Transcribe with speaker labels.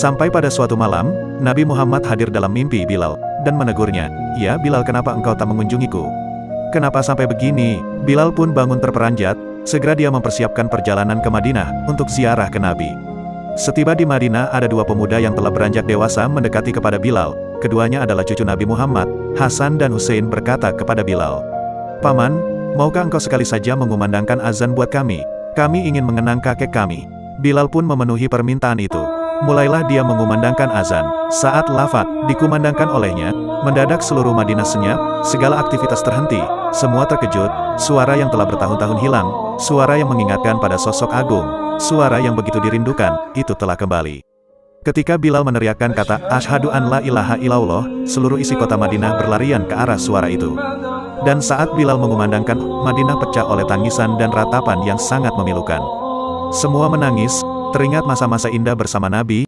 Speaker 1: Sampai pada suatu malam, Nabi Muhammad hadir dalam mimpi Bilal, dan menegurnya, Ya Bilal kenapa engkau tak mengunjungiku? Kenapa sampai begini? Bilal pun bangun terperanjat, segera dia mempersiapkan perjalanan ke Madinah, untuk ziarah ke Nabi. Setiba di Madinah ada dua pemuda yang telah beranjak dewasa mendekati kepada Bilal, keduanya adalah cucu Nabi Muhammad, Hasan dan Hussein berkata kepada Bilal. Paman, maukah engkau sekali saja mengumandangkan azan buat kami? Kami ingin mengenang kakek kami. Bilal pun memenuhi permintaan itu. Mulailah dia mengumandangkan azan. Saat lafat dikumandangkan olehnya, mendadak seluruh Madinah senyap, segala aktivitas terhenti, semua terkejut, suara yang telah bertahun-tahun hilang, suara yang mengingatkan pada sosok agung, suara yang begitu dirindukan, itu telah kembali. Ketika Bilal meneriakkan kata, Ashadu an la ilaha illallah, seluruh isi kota Madinah berlarian ke arah suara itu. Dan saat Bilal mengumandangkan, Madinah pecah oleh tangisan dan ratapan yang sangat memilukan. Semua menangis, Teringat masa-masa indah bersama Nabi,